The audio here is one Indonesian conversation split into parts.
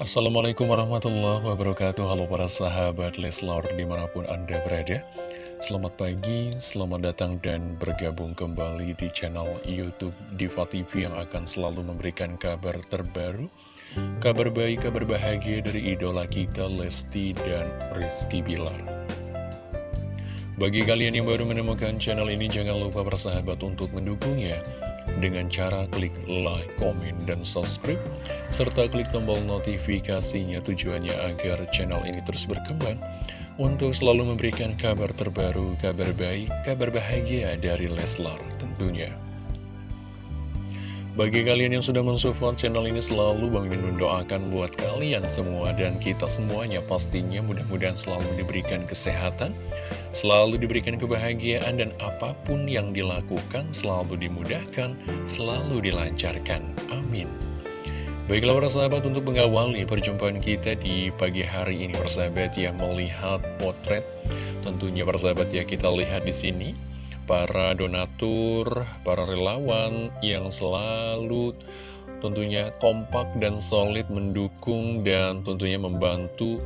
Assalamualaikum warahmatullahi wabarakatuh. Halo para sahabat Leslar di mana pun anda berada. Selamat pagi, selamat datang dan bergabung kembali di channel Youtube Diva TV Yang akan selalu memberikan kabar terbaru Kabar baik, kabar bahagia dari idola kita Lesti dan Rizky Bilar. Bagi kalian yang baru menemukan channel ini Jangan lupa bersahabat untuk mendukungnya dengan cara klik like, komen, dan subscribe, serta klik tombol notifikasinya tujuannya agar channel ini terus berkembang untuk selalu memberikan kabar terbaru, kabar baik, kabar bahagia dari Leslar tentunya. Bagi kalian yang sudah mensupport channel ini selalu Bang Min mendoakan buat kalian semua dan kita semuanya pastinya mudah-mudahan selalu diberikan kesehatan, selalu diberikan kebahagiaan dan apa pun yang dilakukan selalu dimudahkan, selalu dilancarkan. Amin. Baiklah para sahabat untuk mengawali perjumpaan kita di pagi hari ini persahabat ya melihat potret tentunya persahabat ya kita lihat di sini para donatur, para relawan yang selalu tentunya kompak dan solid mendukung dan tentunya membantu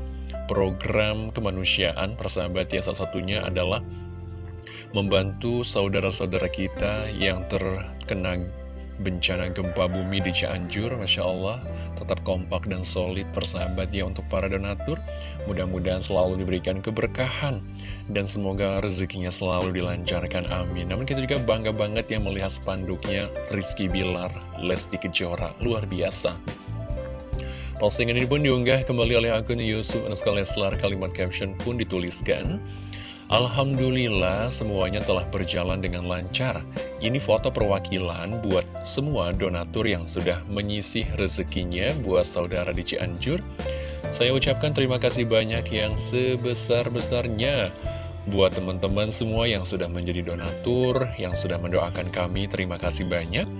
program kemanusiaan. Persahabat ya salah satunya adalah membantu saudara-saudara kita yang terkena bencana gempa bumi di Cianjur Masya Allah tetap kompak dan solid persahabat ya untuk para donatur. Mudah-mudahan selalu diberikan keberkahan dan semoga rezekinya selalu dilancarkan amin. Namun kita juga bangga banget yang melihat spanduknya Rizky Bilar Lesti Kejora. Luar biasa. Postingan ini pun diunggah kembali oleh akun Yusuf Anuska Leslar. Kalimat caption pun dituliskan Alhamdulillah semuanya telah berjalan dengan lancar. Ini foto perwakilan buat semua donatur yang sudah menyisih rezekinya buat saudara di Cianjur. Saya ucapkan terima kasih banyak yang sebesar-besarnya buat teman-teman semua yang sudah menjadi donatur, yang sudah mendoakan kami. Terima kasih banyak.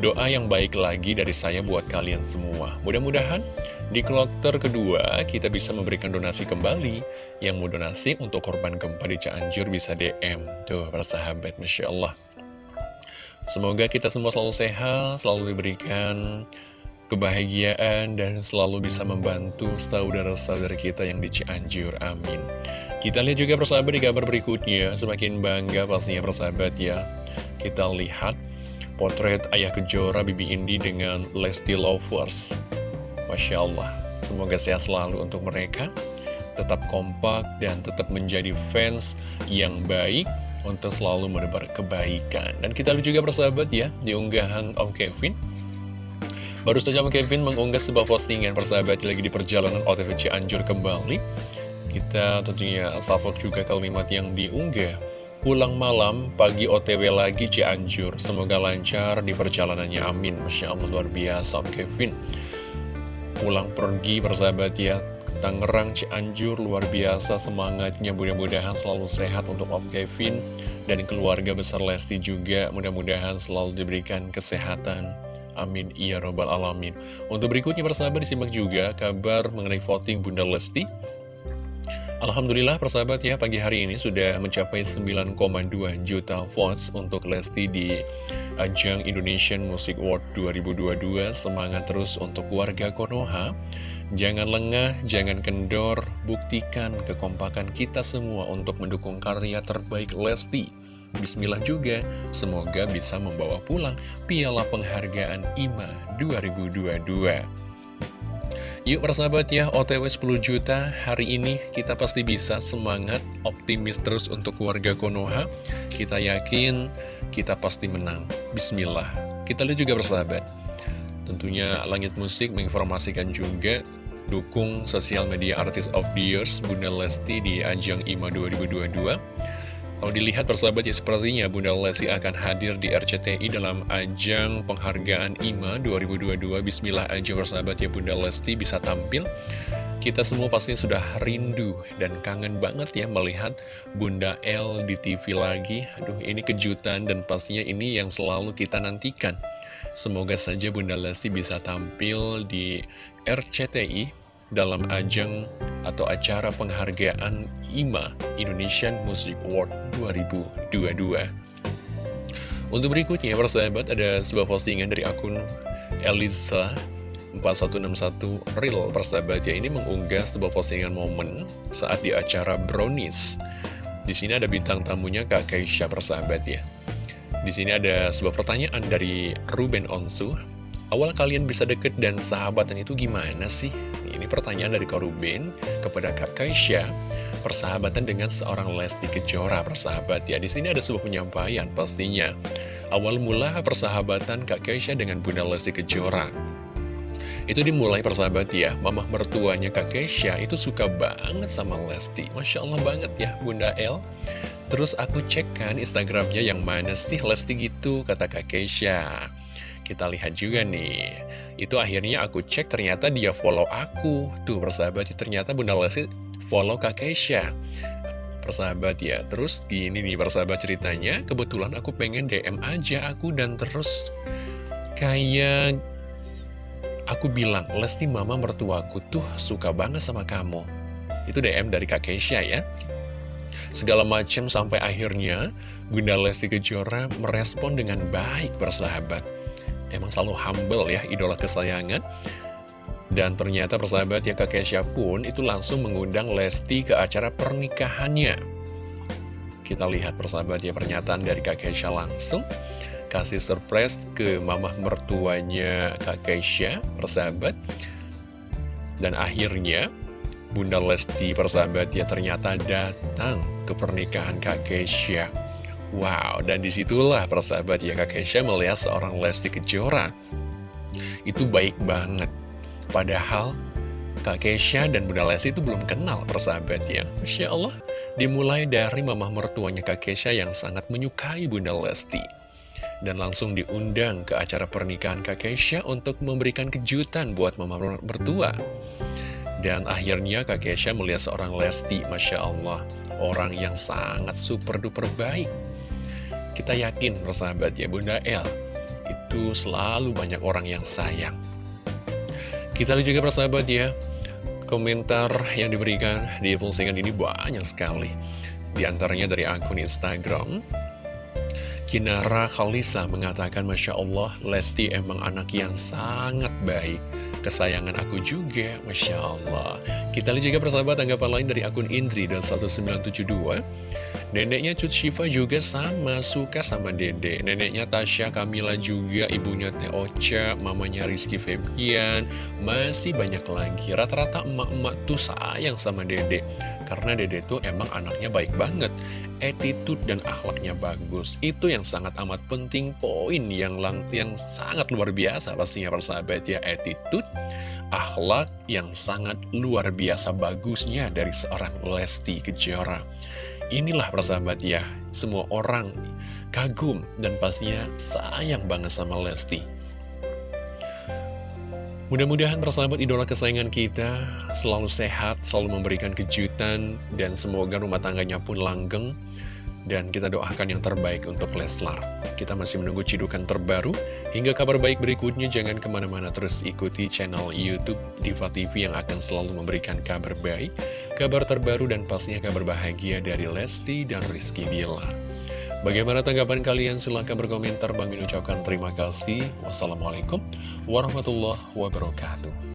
Doa yang baik lagi dari saya buat kalian semua. Mudah-mudahan di kloter kedua kita bisa memberikan donasi kembali. Yang mau donasi untuk korban gempa di Cianjur bisa DM. Tuh, para sahabat, Masya Allah. Semoga kita semua selalu sehat, selalu diberikan kebahagiaan, dan selalu bisa membantu saudara-saudara kita yang di Cianjur. Amin. Kita lihat juga persahabat di kabar berikutnya. Semakin bangga pastinya persahabat ya. Kita lihat potret Ayah Kejora Bibi Indi dengan Lesti Lovers. Masya Allah, semoga sehat selalu untuk mereka, tetap kompak dan tetap menjadi fans yang baik untuk selalu menebar kebaikan. Dan kita lihat juga persahabat ya, di unggahan Om Kevin. Baru saja Om Kevin mengunggah sebuah postingan persahabat lagi di perjalanan OTV Cianjur kembali. Kita tentunya salvok juga kalimat yang diunggah Pulang malam, pagi OTW lagi Cianjur. Semoga lancar di perjalanannya, amin. Masya Allah, luar biasa, Om Kevin. Pulang pergi, persahabat ya. Tangerang, Cianjur, luar biasa semangatnya. Mudah-mudahan selalu sehat untuk Om Kevin dan keluarga besar Lesti juga. Mudah-mudahan selalu diberikan kesehatan. Amin, iya robbal alamin. Untuk berikutnya, persahabat, disimak juga kabar mengenai voting Bunda Lesti. Alhamdulillah persahabat ya pagi hari ini sudah mencapai 9,2 juta votes untuk Lesti di ajang Indonesian Music Award 2022 Semangat terus untuk warga Konoha. Jangan lengah, jangan kendor, buktikan kekompakan kita semua untuk mendukung karya terbaik Lesti. Bismillah juga, semoga bisa membawa pulang piala penghargaan IMA 2022 Yuk persahabat ya, OTW 10 juta hari ini kita pasti bisa semangat, optimis terus untuk warga Konoha. Kita yakin kita pasti menang. Bismillah. Kita lihat juga persahabat. Tentunya Langit Musik menginformasikan juga dukung sosial media artis of the years Bunda Lesti di ajang IMA 2022. Kalau dilihat persahabat ya sepertinya Bunda Lesti akan hadir di RCTI dalam ajang penghargaan IMA 2022 Bismillah aja persahabat ya Bunda Lesti bisa tampil. Kita semua pasti sudah rindu dan kangen banget ya melihat Bunda L di TV lagi. Aduh ini kejutan dan pastinya ini yang selalu kita nantikan. Semoga saja Bunda Lesti bisa tampil di RCTI dalam ajang atau acara penghargaan IMA Indonesian Music Award 2022. Untuk berikutnya, persahabat, ada sebuah postingan dari akun Elisa 4161 Real persahabat ya ini mengunggah sebuah postingan momen saat di acara Brownies. Di sini ada bintang tamunya Kak Keisha persahabat ya. Di sini ada sebuah pertanyaan dari Ruben Onsu. Awal kalian bisa deket dan sahabatan itu gimana sih? Ini pertanyaan dari Kak Ruben kepada Kak Keisha. Persahabatan dengan seorang Lesti Kejora persahabat ya. Di sini ada sebuah penyampaian pastinya. Awal mula persahabatan Kak Keisha dengan Bunda Lesti Kejora itu dimulai persahabat ya, mamah mertuanya Kak Keisha itu suka banget sama Lesti. Masya Allah banget ya Bunda El. Terus aku cek kan Instagramnya yang mana sih Lesti gitu, kata Kak Keisha. Kita lihat juga nih. Itu akhirnya aku cek ternyata dia follow aku. Tuh persahabat, ternyata Bunda Lesti follow Kak Keisha persahabat ya Terus gini nih persahabat ceritanya Kebetulan aku pengen DM aja aku dan terus Kayak Aku bilang, Lesti mama mertuaku tuh suka banget sama kamu. Itu DM dari Kak Keisha ya. Segala macam sampai akhirnya Bunda Lesti Kejora merespon dengan baik bersahabat. Emang selalu humble ya, idola kesayangan. Dan ternyata persahabat ya Kak Keisha pun itu langsung mengundang Lesti ke acara pernikahannya. Kita lihat persahabat ya pernyataan dari Kak Keisha langsung kasih surprise ke mamah mertuanya Kak Keisha, persahabat. Dan akhirnya, Bunda Lesti persahabat ya ternyata datang ke pernikahan Kak Keisha. Wow, dan di situlah persahabat ya Kak Keisha melihat seorang Lesti Kejora. Itu baik banget. Padahal Kak Keisha dan Bunda Lesti itu belum kenal persahabat ya. Masya Allah, dimulai dari mamah mertuanya Kak Keisha yang sangat menyukai Bunda Lesti dan langsung diundang ke acara pernikahan Kak Keisha untuk memberikan kejutan buat mama mertua. Dan akhirnya Kak Keisha melihat seorang Lesti, Masya Allah, orang yang sangat super duper baik. Kita yakin, persahabat ya, Bunda El, itu selalu banyak orang yang sayang. Kita lihat juga persahabat ya, komentar yang diberikan di postingan ini banyak sekali. Di antaranya dari akun Instagram, Kinara Khalisa mengatakan Masya Allah Lesti emang anak yang sangat baik Kesayangan aku juga Masya Allah. Kita lihat juga persahabat tanggapan lain dari akun Indri dan 1972 Neneknya Cut Shiva juga sama, suka sama dede. Neneknya Tasya Kamila juga, ibunya Teh Ocha, mamanya Rizky Febian. Masih banyak lagi. Rata-rata emak-emak tuh sayang sama dede Karena dede tuh emang anaknya baik banget. Attitude dan akhlaknya bagus. Itu yang sangat amat penting Poin yang, lang yang sangat luar biasa pastinya persahabat ya. Attitude, akhlak yang sangat luar biasa bagusnya dari seorang Lesti Kejora. Inilah persahabat ya, semua orang kagum dan pastinya sayang banget sama Lesti. Mudah-mudahan persahabat idola kesayangan kita selalu sehat, selalu memberikan kejutan, dan semoga rumah tangganya pun langgeng. Dan kita doakan yang terbaik untuk Leslar. Kita masih menunggu cidukan terbaru. Hingga kabar baik berikutnya, jangan ke mana-mana terus ikuti channel Youtube Diva TV yang akan selalu memberikan kabar baik, kabar terbaru, dan pastinya kabar bahagia dari Lesti dan Rizky Bila. Bagaimana tanggapan kalian? Silahkan berkomentar. Bang ucapkan terima kasih. Wassalamualaikum warahmatullahi wabarakatuh.